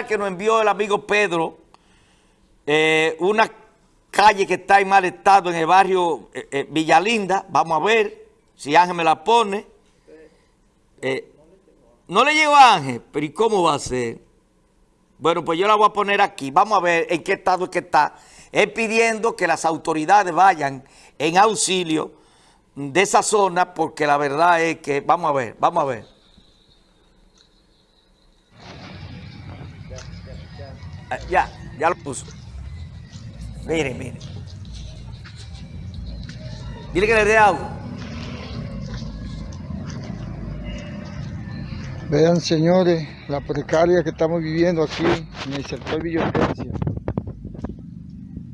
que nos envió el amigo Pedro, eh, una calle que está en mal estado en el barrio eh, eh, Villalinda. Vamos a ver si Ángel me la pone. no le llegó a Ángel, pero ¿y cómo va a ser? Bueno, pues yo la voy a poner aquí. Vamos a ver en qué estado es que está. Es pidiendo que las autoridades vayan en auxilio de esa zona porque la verdad es que, vamos a ver, vamos a ver. Ya, ya lo puso. Miren, miren. Dile que le dé agua. Vean, señores, la precaria que estamos viviendo aquí en el sector Villoquencia.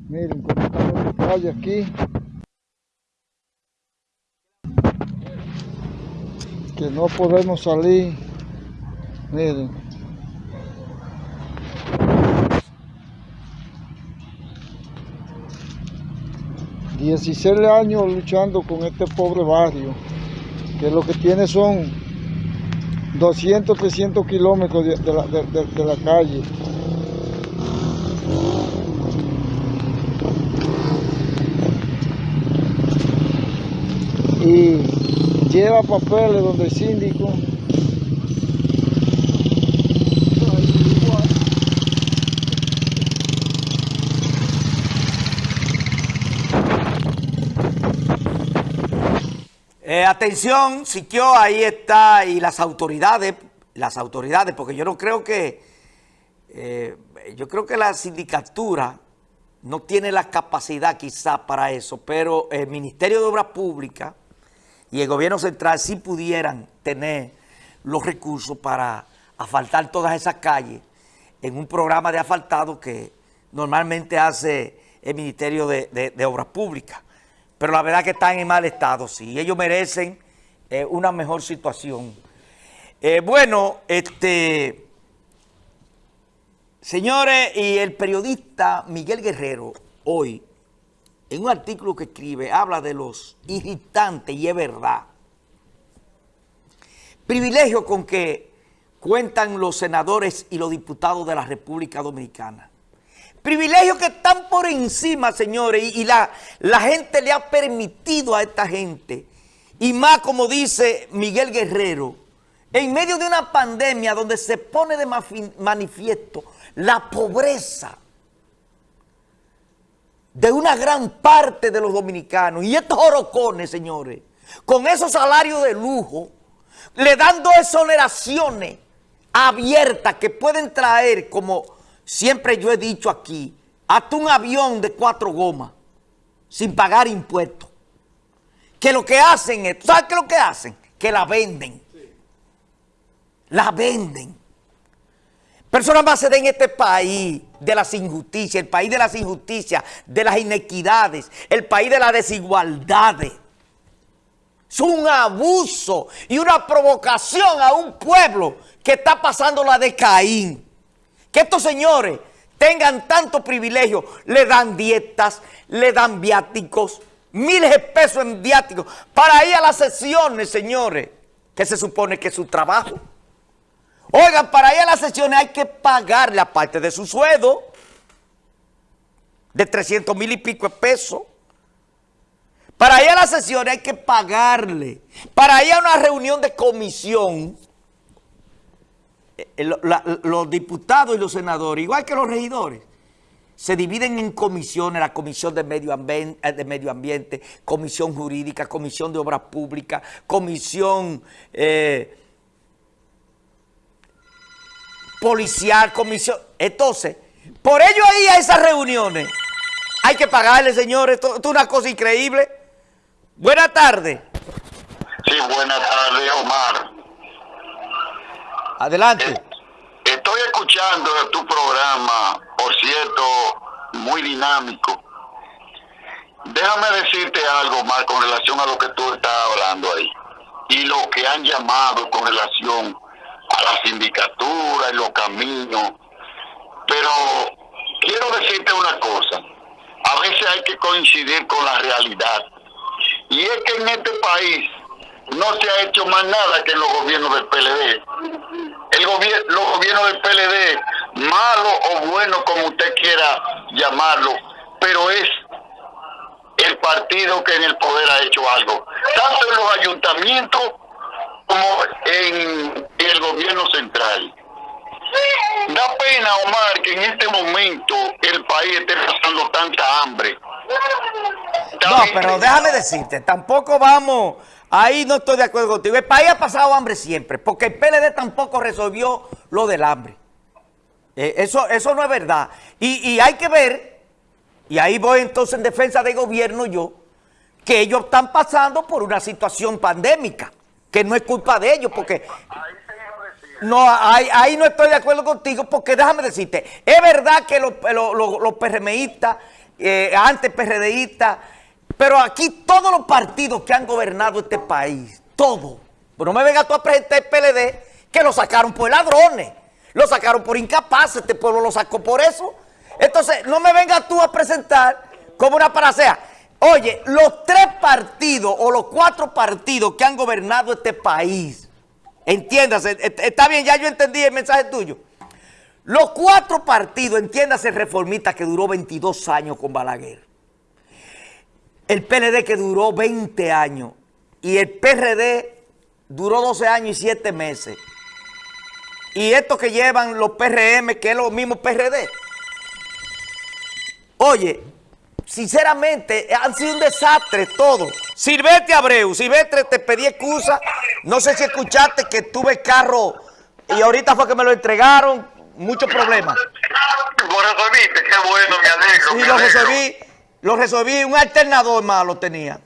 Miren cómo estamos la calle aquí. Que no podemos salir. Miren. 16 años luchando con este pobre barrio, que lo que tiene son 200, 300 kilómetros de, la, de la calle. Y lleva papeles donde el síndico Eh, atención, Siquio, ahí está, y las autoridades, las autoridades, porque yo no creo que, eh, yo creo que la sindicatura no tiene la capacidad quizás para eso, pero el Ministerio de Obras Públicas y el gobierno central sí pudieran tener los recursos para asfaltar todas esas calles en un programa de asfaltado que normalmente hace el Ministerio de Obras Públicas pero la verdad que están en mal estado, sí. Ellos merecen eh, una mejor situación. Eh, bueno, este, señores, y el periodista Miguel Guerrero, hoy, en un artículo que escribe, habla de los irritantes, y es verdad, privilegio con que cuentan los senadores y los diputados de la República Dominicana. Privilegios que están por encima, señores, y, la, la gente le ha permitido a esta gente, y más como dice Miguel Guerrero, en medio de una pandemia donde se pone de manifiesto la pobreza de una gran parte de los dominicanos, y estos orocones, señores, con esos salarios de lujo, le dan dos exoneraciones abiertas que pueden traer como siempre yo he dicho aquí, hasta un avión de cuatro gomas, sin pagar impuestos, que lo que hacen es, ¿sabes qué es lo que hacen? Que la venden. La venden. Personas más se den en este país de las injusticias, el país de las injusticias, de las inequidades, el país de las desigualdades. Es un abuso y una provocación a un pueblo que está pasando la de Caín. Que estos señores tengan tanto privilegio, le dan dietas, le dan viáticos, miles de pesos en viáticos, para ir a las sesiones, señores, que se supone que es su trabajo. Oigan, para ir a las sesiones hay que pagarle aparte de su sueldo, de 300 mil y pico de pesos. Para ir a las sesiones hay que pagarle. Para ir a una reunión de comisión eh, los diputados y los senadores, igual que los regidores, se dividen en comisiones, la comisión de medio, ambiente, eh, ambiente, comisión jurídica, comisión de obras públicas, comisión eh, policial, comisión... Entonces, por ello ahí a esas reuniones hay que pagarle, señores, esto, es una cosa increíble. Buenas tardes. Sí, buenas tardes, Omar. Adelante. Eh, estoy escuchando tu programa, por cierto, muy dinámico. Déjame decirte algo más con relación a lo que tú estás hablando ahí. Y lo que han llamado con relación a la sindicatura y los caminos. Pero quiero decirte una cosa. A veces hay que coincidir con la realidad. Y es que en este país no se ha hecho más nada que en los gobiernos del PLD. El gobierno, los gobiernos del PLD malo o bueno como usted quiera llamarlo, pero es el partido que en el poder ha hecho algo, tanto en los ayuntamientos como en el gobierno central. Da pena, Omar, que en este momento el país esté pasando tanta hambre. No, pero déjame decirte, tampoco vamos, ahí no estoy de acuerdo contigo. El país ha pasado hambre siempre, porque el PLD tampoco resolvió lo del hambre. Eh, eso, eso no es verdad. Y, y hay que ver, y ahí voy entonces en defensa del gobierno yo, que ellos están pasando por una situación pandémica, que no es culpa de ellos, porque no, ahí, ahí no estoy de acuerdo contigo porque déjame decirte, es verdad que los, los, los, los PRMistas, eh, antes PRDistas, pero aquí todos los partidos que han gobernado este país, todos, no me venga tú a presentar el PLD que lo sacaron por ladrones, lo sacaron por incapaces, este pueblo lo sacó por eso. Entonces, no me venga tú a presentar como una paracea. Oye, los tres partidos o los cuatro partidos que han gobernado este país, Entiéndase, está bien, ya yo entendí el mensaje tuyo. Los cuatro partidos, entiéndase, reformista que duró 22 años con Balaguer. El PLD que duró 20 años. Y el PRD duró 12 años y 7 meses. Y estos que llevan los PRM, que es lo mismo PRD. Oye, sinceramente, han sido un desastre todo. Silvestre Abreu, Silvestre, te pedí excusa. No sé si escuchaste que tuve carro y ahorita fue que me lo entregaron. Muchos problemas. Lo resolviste, qué bueno, me alegro. Sí, me lo resolví, lo resolví. Un alternador malo tenía.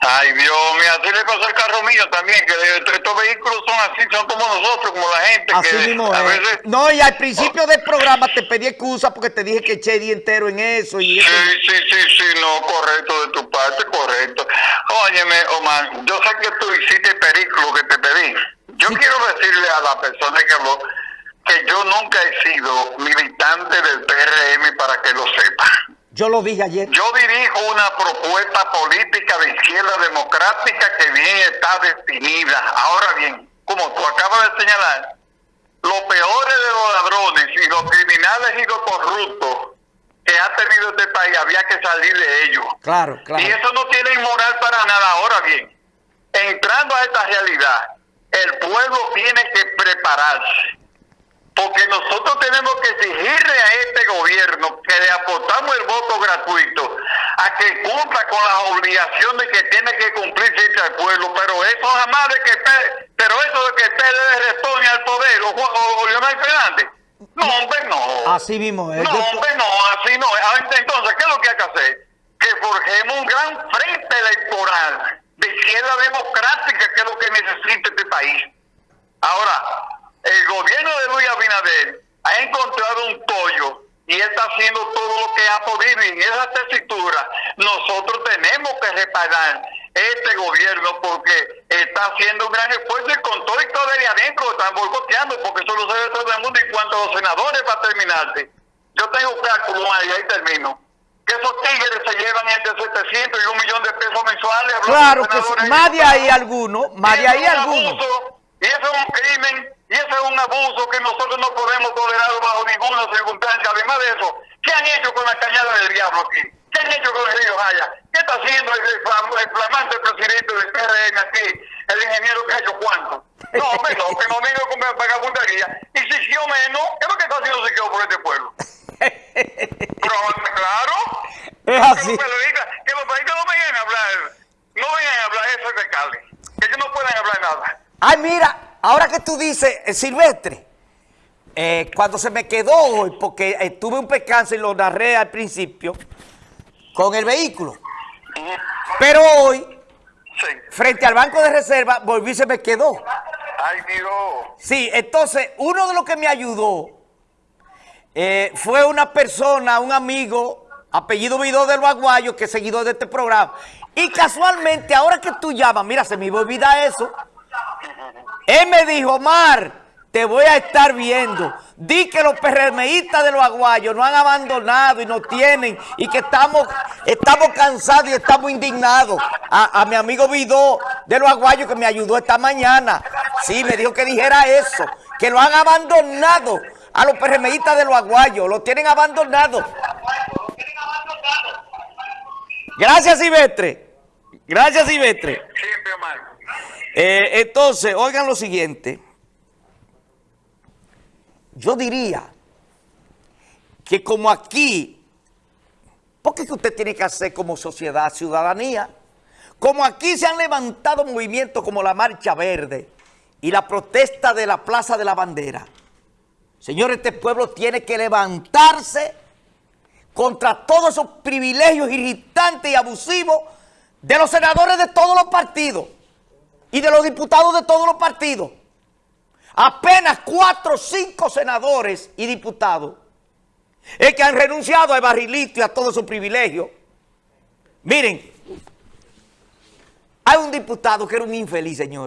Ay, Dios mío, así le pasó al carro mío también, que estos vehículos son así, son como nosotros, como la gente. Así que mismo a es. veces... No, y al principio del programa te pedí excusa porque te dije que eché día entero en eso. y eso. Sí, sí, sí, sí, no, correcto de tu parte, correcto. Óyeme, Omar, yo sé que tú hiciste el perículo que te pedí. Yo quiero decirle a la persona que habló que yo nunca he sido militante del PRM para que lo sepa. Yo lo dije ayer. Yo dirijo una propuesta política de izquierda democrática que bien está definida. Ahora bien, como tú acabas de señalar, los peores de los ladrones y los criminales y los corruptos que ha tenido este país había que salir de ellos. Claro, claro. Y eso no tiene inmoral para nada. Ahora bien, entrando a esta realidad, el pueblo tiene que prepararse. Porque nosotros tenemos que exigirle a este gobierno que le aportamos el voto gratuito a que cumpla con las obligaciones que tiene que cumplir frente al pueblo. Pero eso jamás de que pero eso de que el PLD responde al poder o, o, o Leonel Fernández. No, hombre, no. Así mismo es. No, hombre, no, así no. Ah, Entonces, ¿qué es lo que hay que hacer? Que forjemos un gran frente electoral de izquierda democrática, que es lo que necesita este país. Ahora, el gobierno de Luis Abinader ha encontrado un tollo y está haciendo todo lo que ha podido. Y en esa tesitura, nosotros tenemos que reparar este gobierno porque está haciendo un gran esfuerzo y con todo y todo de adentro están boicoteando porque eso lo sabe todo el mundo. Y cuanto a los senadores, para terminarte, yo tengo cálculo ahí, ahí termino. Que esos tigres se llevan entre 700 y un millón de pesos mensuales. Claro que sí. Más de ahí alguno, más de ahí alguno. y eso es un crimen, y eso es un abuso que nosotros no podemos tolerar bajo ninguna circunstancia. Además de eso, ¿qué han hecho con la cañada del diablo aquí? ¿Qué han hecho con el río Jaya? ¿Qué está haciendo el, flam- el flamante presidente del PRM aquí? El ingeniero que ha hecho cuánto. No, hombre, no, que no venga con vagabundería. Y Siquio menos, ¿qué es lo que está haciendo Siquio por este pueblo? Pero, claro. Es Que así. los periodistas, que los periodistas no vengan a hablar, no vengan a hablar eso de Cali. Que ellos no pueden hablar nada. Ay, mira, ahora que tú dices, eh, Silvestre, eh, cuando se me quedó hoy, porque eh, tuve un percance y lo narré al principio, con el vehículo. Pero hoy, Sí. frente al banco de reserva, volví y se me quedó. Ay, Dios. Sí, entonces, uno de los que me ayudó eh, fue una persona, un amigo, apellido Vidó del Baguayo, que es seguidor de este programa. Y casualmente, ahora que tú llamas, mira, se me iba a olvidar eso. Él me dijo, Omar, te voy a estar viendo. Di que los PRMistas de los aguayos nos han abandonado y nos tienen y que estamos, estamos cansados y estamos indignados. A, mi amigo Vidó de los aguayos que me ayudó esta mañana. Sí, me dijo que dijera eso, que lo han abandonado a los PRMistas de los aguayos, los tienen abandonados. Gracias, Silvestre. Gracias, Silvestre. Siempre, hermano. Eh, entonces, oigan lo siguiente. Yo diría que como aquí, porque que usted tiene que hacer como sociedad, ciudadanía, como aquí se han levantado movimientos como la Marcha Verde y la protesta de la Plaza de la Bandera. Señores, este pueblo tiene que levantarse contra todos esos privilegios irritantes y abusivos de los senadores de todos los partidos y de los diputados de todos los partidos. Apenas cuatro o cinco senadores y diputados es que han renunciado a barrilito y a todos sus privilegios. Miren, hay un diputado que era un infeliz, señor.